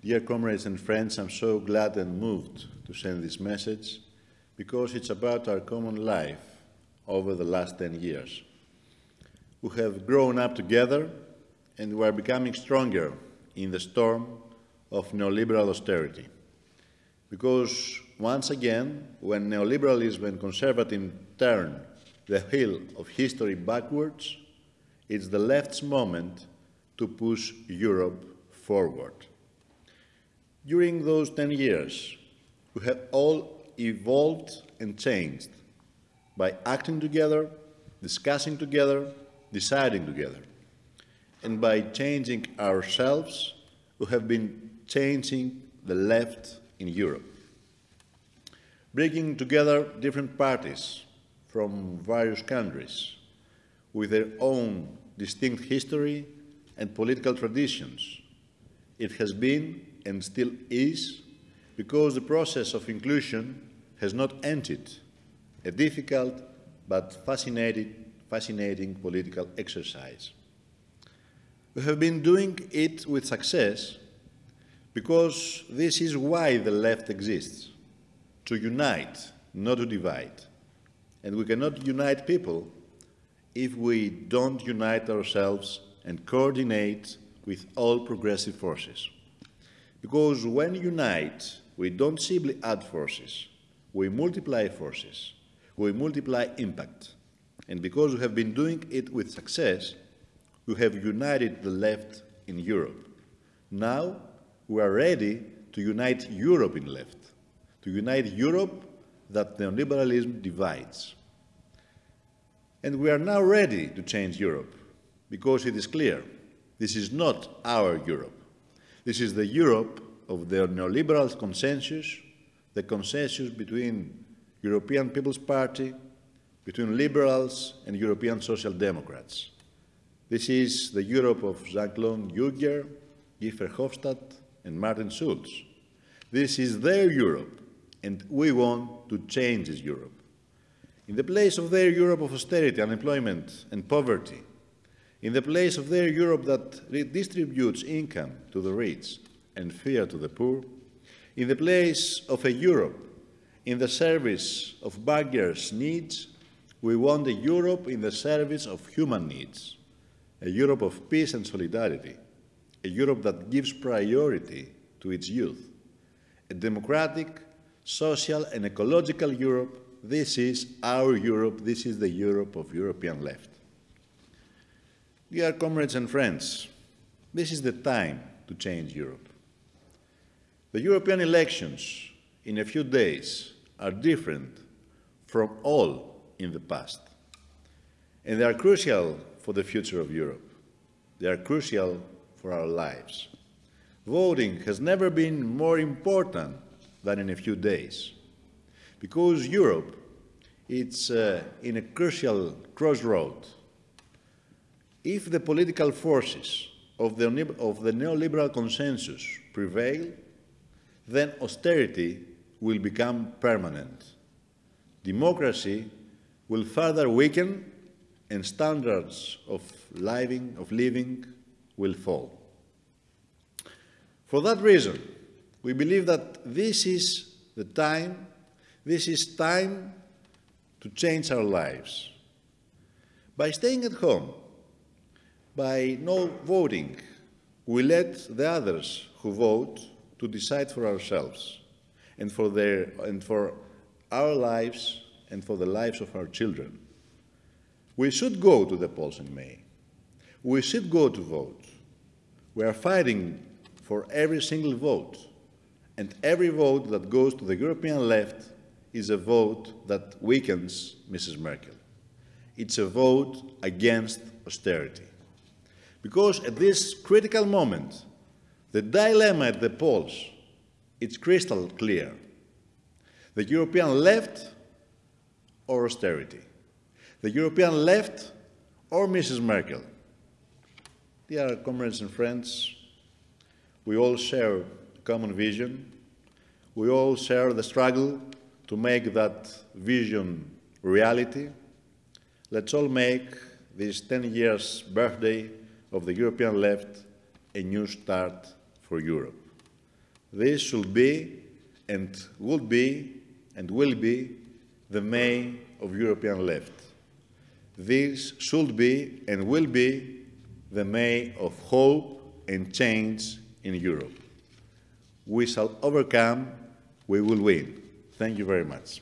Dear comrades and friends, I'm so glad and moved to send this message because it's about our common life over the last 10 years. We have grown up together and we are becoming stronger in the storm of neoliberal austerity. Because once again, when neoliberalism and conservatism turn the wheel of history backwards, it's the left's moment to push Europe forward. During those 10 years, we have all evolved and changed by acting together, discussing together, deciding together. And by changing ourselves, we have been changing the left in Europe. Bringing together different parties from various countries with their own distinct history and political traditions. It has been and still is because the process of inclusion has not ended, a difficult but fascinating, fascinating political exercise. We have been doing it with success because this is why the left exists, to unite, not to divide. And we cannot unite people if we don't unite ourselves and coordinate with all progressive forces. Because when unite, we don't simply add forces, we multiply forces, we multiply impact. And because we have been doing it with success, we have united the left in Europe. Now we are ready to unite Europe in left, to unite Europe that neoliberalism divides. And we are now ready to change Europe because it is clear this is not our Europe. This is the Europe of the neoliberal consensus, the consensus between European People's Party, between liberals and European Social Democrats. This is the Europe of Jean-Claude Juncker, Guy Verhofstadt, and Martin Schulz. This is their Europe, and we want to change this Europe. In the place of their Europe of austerity, unemployment, and poverty, in the place of their Europe that redistributes income to the rich and fear to the poor, in the place of a Europe in the service of beggars' needs, we want a Europe in the service of human needs, a Europe of peace and solidarity, a Europe that gives priority to its youth, a democratic, social and ecological Europe. This is our Europe, this is the Europe of European left. Dear comrades and friends, this is the time to change Europe. The European elections in a few days are different from all in the past. And they are crucial for the future of Europe. They are crucial for our lives. Voting has never been more important than in a few days. Because Europe is uh, in a crucial crossroad. If the political forces of the, of the neoliberal consensus prevail, then austerity will become permanent. Democracy will further weaken and standards of living, of living will fall. For that reason, we believe that this is the time, this is time to change our lives. By staying at home, by no voting, we let the others who vote to decide for ourselves and for, their, and for our lives and for the lives of our children. We should go to the polls in May. We should go to vote. We are fighting for every single vote. And every vote that goes to the European left is a vote that weakens Mrs. Merkel. It's a vote against austerity. Because at this critical moment, the dilemma at the polls it's crystal clear. The European left or austerity. The European left or Mrs. Merkel. Dear comrades and friends, we all share a common vision. We all share the struggle to make that vision reality. Let's all make this 10 years birthday of the European left a new start for Europe. This should be and would be and will be the May of European left. This should be and will be the May of hope and change in Europe. We shall overcome, we will win. Thank you very much.